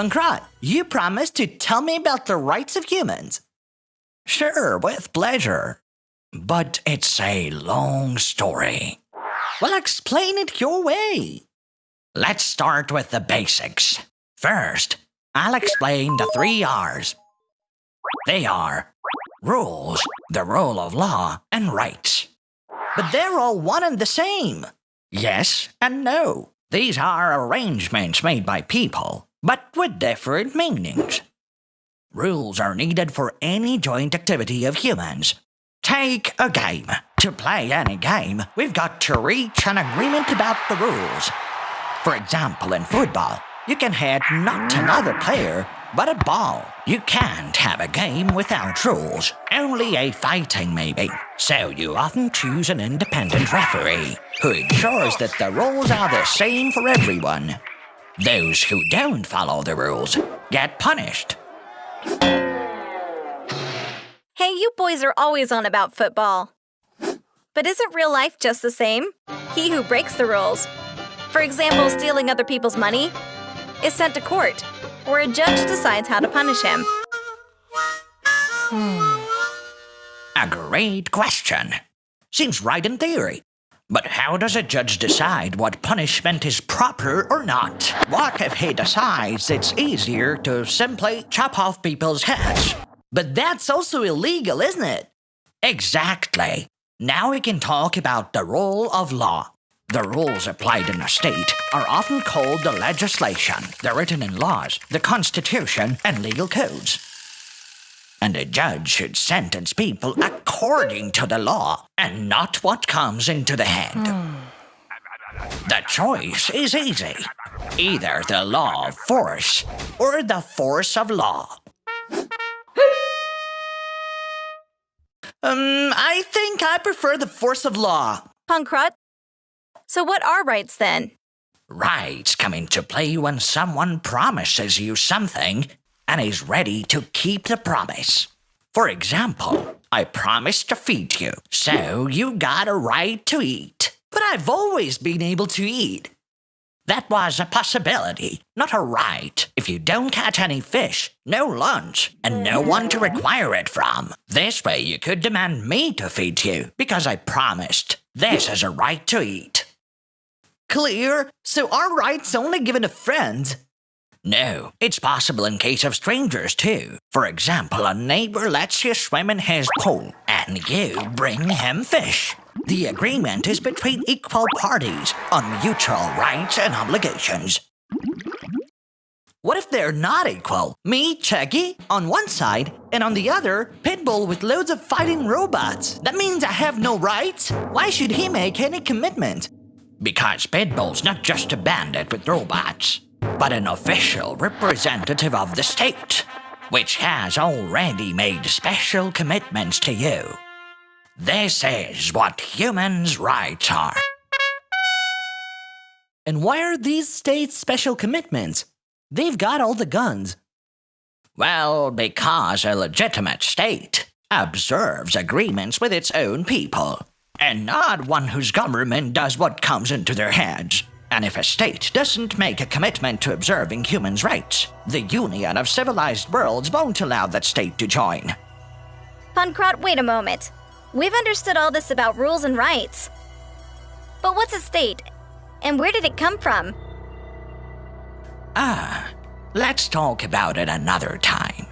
Pankrat, you promised to tell me about the rights of humans. Sure, with pleasure. But it's a long story. Well, explain it your way. Let's start with the basics. First, I'll explain the three R's. They are rules, the rule of law, and rights. But they're all one and the same. Yes and no. These are arrangements made by people, but with different meanings. Rules are needed for any joint activity of humans. Take a game. To play any game, we've got to reach an agreement about the rules. For example, in football, you can hit not another player, but a ball. You can't have a game without rules, only a fighting maybe. So you often choose an independent referee who ensures that the rules are the same for everyone. Those who don't follow the rules get punished. Hey, you boys are always on about football. But isn't real life just the same? He who breaks the rules, for example, stealing other people's money, is sent to court, where a judge decides how to punish him. Hmm. A great question. Seems right in theory. But how does a judge decide what punishment is proper or not? What if he decides it's easier to simply chop off people's heads? But that's also illegal, isn't it? Exactly. Now we can talk about the rule of law. The rules applied in a state are often called the legislation. They're written in laws, the constitution, and legal codes. And a judge should sentence people according to the law and not what comes into the head. the choice is easy either the law of force or the force of law. Um, I think I prefer the force of law. Pankrat, so what are rights then? Rights come into play when someone promises you something and is ready to keep the promise. For example, I promised to feed you, so you got a right to eat. But I've always been able to eat. That was a possibility, not a right. If you don't catch any fish, no lunch, and no one to require it from. This way you could demand me to feed you, because I promised. This is a right to eat. Clear? So our rights only given to friends? No, it's possible in case of strangers too. For example, a neighbor lets you swim in his pool, and you bring him fish. The agreement is between equal parties on mutual rights and obligations. What if they're not equal? Me, Chucky, on one side, and on the other, Pitbull with loads of fighting robots. That means I have no rights? Why should he make any commitment? Because Pitbull's not just a bandit with robots, but an official representative of the state, which has already made special commitments to you. This is what humans' rights are. And why are these states special commitments? They've got all the guns. Well, because a legitimate state observes agreements with its own people, and not one whose government does what comes into their heads. And if a state doesn't make a commitment to observing humans' rights, the Union of Civilized Worlds won't allow that state to join. Pankrat, wait a moment. We've understood all this about rules and rights. But what's a state? And where did it come from? Ah, let's talk about it another time.